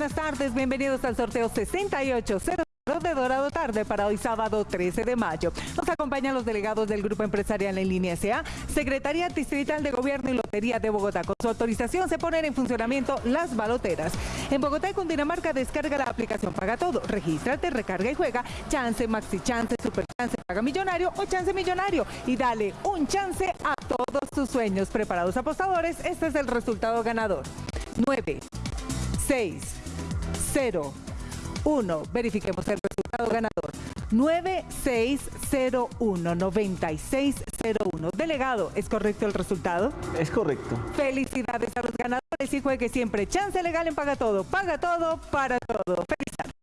Buenas tardes, bienvenidos al sorteo 6800 de Dorado Tarde para hoy sábado 13 de mayo. Nos acompañan los delegados del Grupo Empresarial en Línea SA, Secretaría Distrital de Gobierno y Lotería de Bogotá. Con su autorización se ponen en funcionamiento las baloteras. En Bogotá y Cundinamarca descarga la aplicación Paga Todo. Regístrate, recarga y juega. Chance, Maxi Chance, Super Chance, Paga Millonario o Chance Millonario. Y dale un chance a todos tus sueños. Preparados apostadores, este es el resultado ganador. 9, 6, 0, 1. Verifiquemos el resultado ganador. 9601 9601. Delegado, ¿es correcto el resultado? Es correcto. Felicidades a los ganadores y juegue siempre. Chance legal en Paga Todo. Paga todo para todo. Feliz tarde.